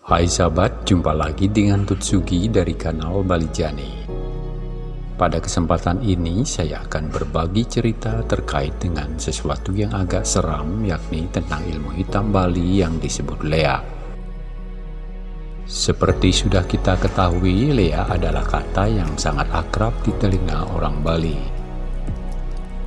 Hai sahabat, jumpa lagi dengan Tutsugi dari kanal Balijani. Pada kesempatan ini saya akan berbagi cerita terkait dengan sesuatu yang agak seram yakni tentang ilmu hitam Bali yang disebut Lea. Seperti sudah kita ketahui, Lea adalah kata yang sangat akrab di telinga orang Bali.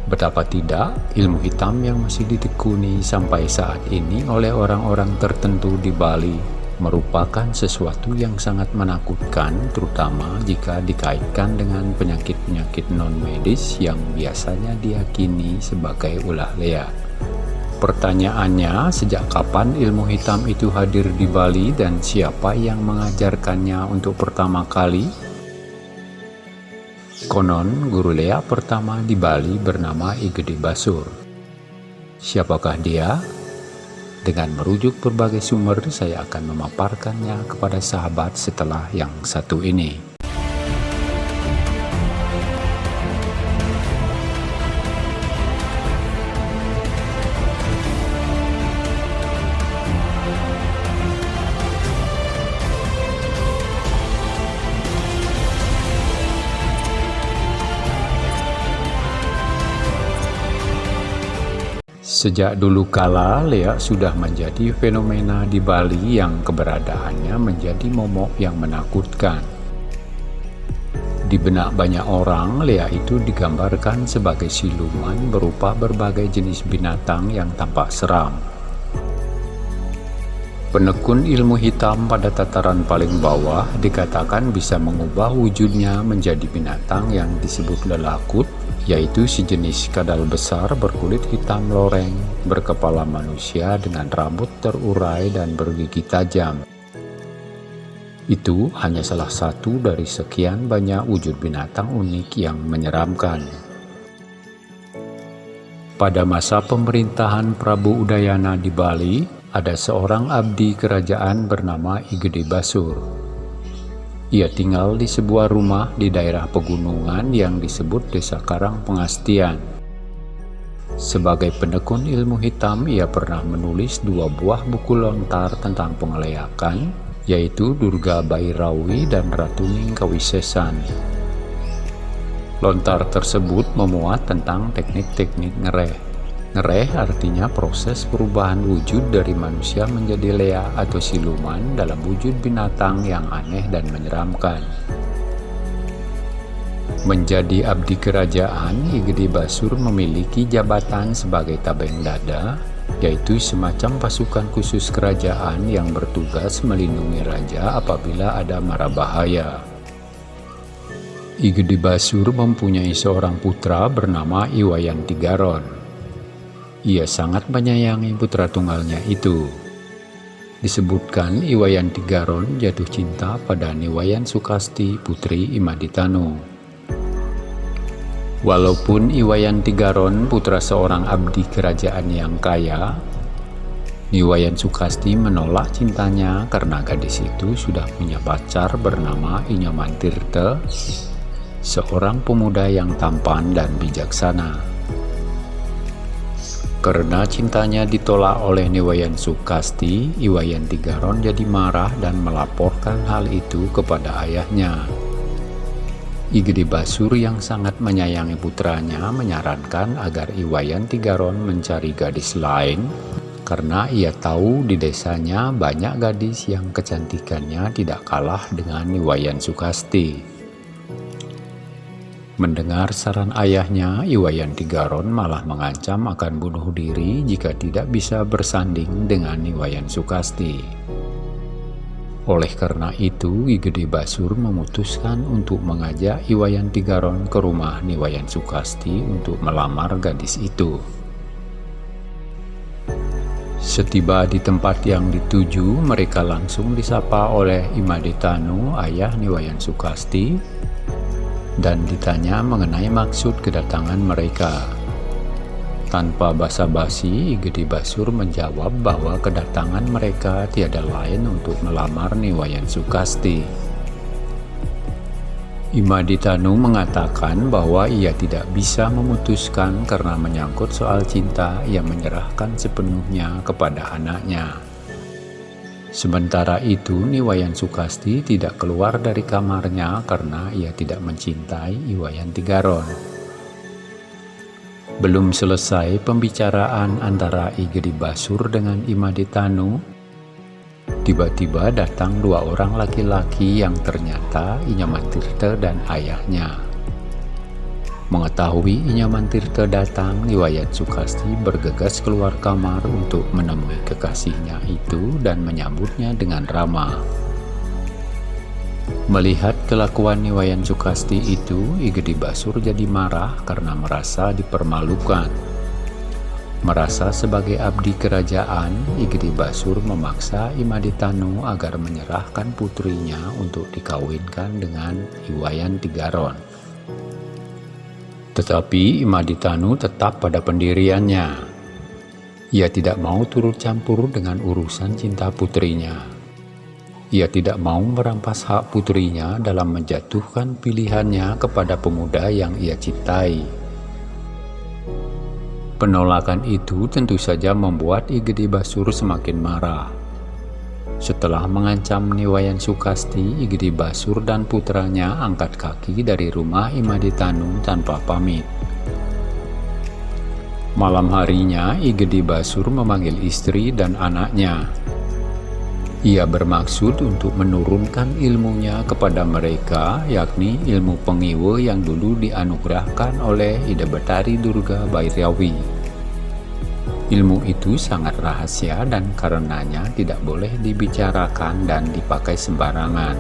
Betapa tidak, ilmu hitam yang masih ditekuni sampai saat ini oleh orang-orang tertentu di Bali merupakan sesuatu yang sangat menakutkan terutama jika dikaitkan dengan penyakit-penyakit non-medis yang biasanya diyakini sebagai ulah lea. Pertanyaannya, sejak kapan ilmu hitam itu hadir di Bali dan siapa yang mengajarkannya untuk pertama kali? Konon, guru lea pertama di Bali bernama Igede Basur. Siapakah dia? Dengan merujuk berbagai sumber, saya akan memaparkannya kepada sahabat setelah yang satu ini. Sejak dulu kala, Lea sudah menjadi fenomena di Bali yang keberadaannya menjadi momok yang menakutkan. Di benak banyak orang, Lea itu digambarkan sebagai siluman berupa berbagai jenis binatang yang tampak seram. Penekun ilmu hitam pada tataran paling bawah dikatakan bisa mengubah wujudnya menjadi binatang yang disebut lelakut yaitu sejenis kadal besar berkulit hitam loreng, berkepala manusia dengan rambut terurai dan bergigi tajam. Itu hanya salah satu dari sekian banyak wujud binatang unik yang menyeramkan. Pada masa pemerintahan Prabu Udayana di Bali, ada seorang abdi kerajaan bernama Igede Basur. Ia tinggal di sebuah rumah di daerah pegunungan yang disebut Desa Karang Pengastian. Sebagai pendekun ilmu hitam, ia pernah menulis dua buah buku lontar tentang pengelayakan, yaitu Durga Bairawi dan Ratuning Kawisesan. Lontar tersebut memuat tentang teknik-teknik ngereh, Ngereh artinya proses perubahan wujud dari manusia menjadi lea atau siluman dalam wujud binatang yang aneh dan menyeramkan. Menjadi abdi kerajaan, Igede Basur memiliki jabatan sebagai tabeng dada, yaitu semacam pasukan khusus kerajaan yang bertugas melindungi raja apabila ada mara bahaya. Igede Basur mempunyai seorang putra bernama Iwayan Tigaron. Ia sangat menyayangi putra tunggalnya itu. Disebutkan Iwayan Tigaron jatuh cinta pada Niwayan Sukasti putri Imaditano. Walaupun Iwayan Tigaron putra seorang abdi kerajaan yang kaya, Niwayan Sukasti menolak cintanya karena gadis itu sudah punya pacar bernama Inyaman Tirte, seorang pemuda yang tampan dan bijaksana. Karena cintanya ditolak oleh Niwayan Sukasti, Iwayan Tigaron jadi marah dan melaporkan hal itu kepada ayahnya. Igede Basur yang sangat menyayangi putranya menyarankan agar Iwayan Tigaron mencari gadis lain karena ia tahu di desanya banyak gadis yang kecantikannya tidak kalah dengan Iwayan Sukasti. Mendengar saran ayahnya, Iwayan Tigaron malah mengancam akan bunuh diri jika tidak bisa bersanding dengan Iwayan Sukasti. Oleh karena itu, Igede Basur memutuskan untuk mengajak Iwayan Tigaron ke rumah Niwayan Sukasti untuk melamar gadis itu. Setiba di tempat yang dituju, mereka langsung disapa oleh Imadetanu, ayah Niwayan Sukasti, dan ditanya mengenai maksud kedatangan mereka. Tanpa basa-basi, Gede Basur menjawab bahwa kedatangan mereka tiada lain untuk melamar Niwayan Sukasti. Imaditanu mengatakan bahwa ia tidak bisa memutuskan karena menyangkut soal cinta yang menyerahkan sepenuhnya kepada anaknya. Sementara itu, Niwayan Sukasti tidak keluar dari kamarnya karena ia tidak mencintai Iwayan Tigaron. Belum selesai pembicaraan antara Igedi Basur dengan Imaditanu, tiba-tiba datang dua orang laki-laki yang ternyata Inyamantirta dan ayahnya. Mengetahui Inyaman Tirta datang, Niwayat Sukasti bergegas keluar kamar untuk menemui kekasihnya itu dan menyambutnya dengan ramah. Melihat kelakuan Niwayan Sukasti itu, Igedi Basur jadi marah karena merasa dipermalukan. Merasa sebagai abdi kerajaan, Igedi Basur memaksa Imaditanu agar menyerahkan putrinya untuk dikawinkan dengan Iwayan Tigaron. Tetapi Imaditanu tetap pada pendiriannya. Ia tidak mau turut campur dengan urusan cinta putrinya. Ia tidak mau merampas hak putrinya dalam menjatuhkan pilihannya kepada pemuda yang ia cintai. Penolakan itu tentu saja membuat Igede Basur semakin marah. Setelah mengancam Niwayan Sukasti, Igedi Basur dan putranya angkat kaki dari rumah Imaditanu tanpa pamit. Malam harinya, Igedi Basur memanggil istri dan anaknya. Ia bermaksud untuk menurunkan ilmunya kepada mereka, yakni ilmu pengiwe yang dulu dianugerahkan oleh Ida Betari Durga Bairawi. Ilmu itu sangat rahasia dan karenanya tidak boleh dibicarakan dan dipakai sembarangan.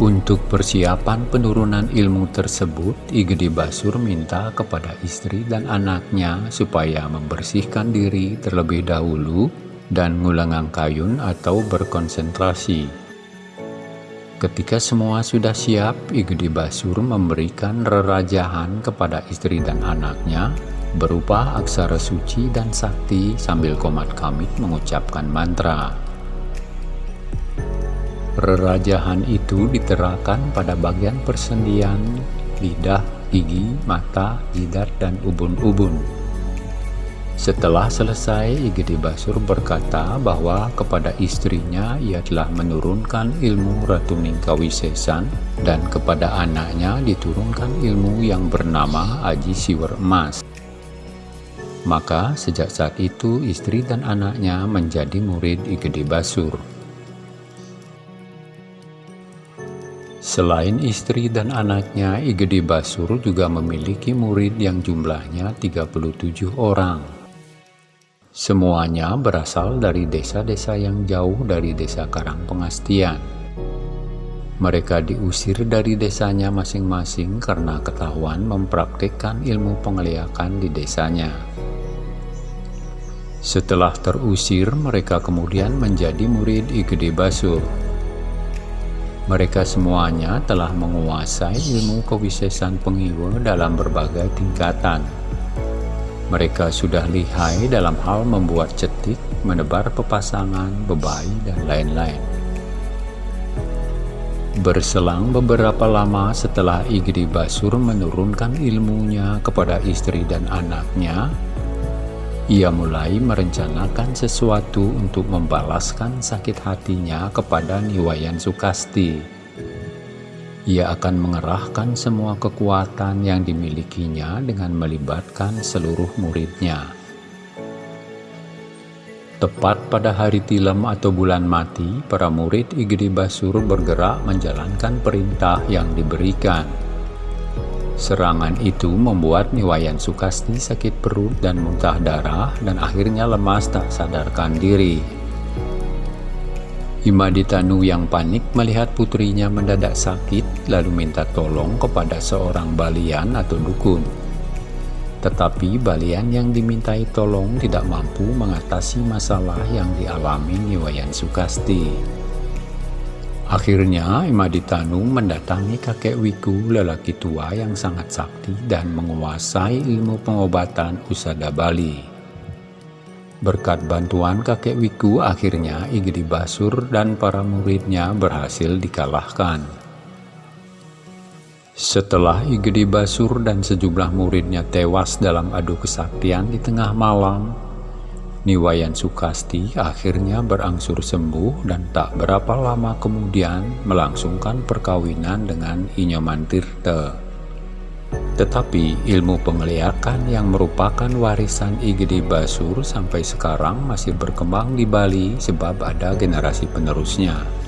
Untuk persiapan penurunan ilmu tersebut, Igede Basur minta kepada istri dan anaknya supaya membersihkan diri terlebih dahulu dan ngulangang kayun atau berkonsentrasi. Ketika semua sudah siap, Igede Basur memberikan rerajahan kepada istri dan anaknya berupa aksara suci dan sakti sambil komat kamit mengucapkan mantra. Rerajahan itu diterapkan pada bagian persendian, lidah, gigi, mata, jidat, dan ubun-ubun. Setelah selesai, Igede Basur berkata bahwa kepada istrinya ia telah menurunkan ilmu Ratu Ningkawisesan dan kepada anaknya diturunkan ilmu yang bernama Aji Siwer Emas. Maka sejak saat itu istri dan anaknya menjadi murid Igede Basur. Selain istri dan anaknya, Igede Basur juga memiliki murid yang jumlahnya 37 orang. Semuanya berasal dari desa-desa yang jauh dari desa Karang Pengastian. Mereka diusir dari desanya masing-masing karena ketahuan mempraktikkan ilmu pengeliakan di desanya. Setelah terusir, mereka kemudian menjadi murid Igede Basur. Mereka semuanya telah menguasai ilmu kewisesan pengiwa dalam berbagai tingkatan. Mereka sudah lihai dalam hal membuat cetik, menebar pepasangan, bebai, dan lain-lain. Berselang beberapa lama setelah Igede Basur menurunkan ilmunya kepada istri dan anaknya, ia mulai merencanakan sesuatu untuk membalaskan sakit hatinya kepada Niwayan Sukasti. Ia akan mengerahkan semua kekuatan yang dimilikinya dengan melibatkan seluruh muridnya. Tepat pada hari tilam atau bulan mati, para murid Igede Basur bergerak menjalankan perintah yang diberikan. Serangan itu membuat Niwayan Sukasti sakit perut dan muntah darah dan akhirnya lemas tak sadarkan diri. Imaditanu yang panik melihat putrinya mendadak sakit lalu minta tolong kepada seorang balian atau dukun. Tetapi balian yang dimintai tolong tidak mampu mengatasi masalah yang dialami Niwayan Sukasti. Akhirnya Imaditanu mendatangi kakek Wiku lelaki tua yang sangat sakti dan menguasai ilmu pengobatan usada Bali. Berkat bantuan kakek Wiku akhirnya Igedi Basur dan para muridnya berhasil dikalahkan. Setelah Igedi Basur dan sejumlah muridnya tewas dalam adu kesaktian di tengah malam, Niwayan Sukasti akhirnya berangsur sembuh dan tak berapa lama kemudian melangsungkan perkawinan dengan Inyoman Tirte. Tetapi ilmu pengeliakan yang merupakan warisan Igede Basur sampai sekarang masih berkembang di Bali sebab ada generasi penerusnya.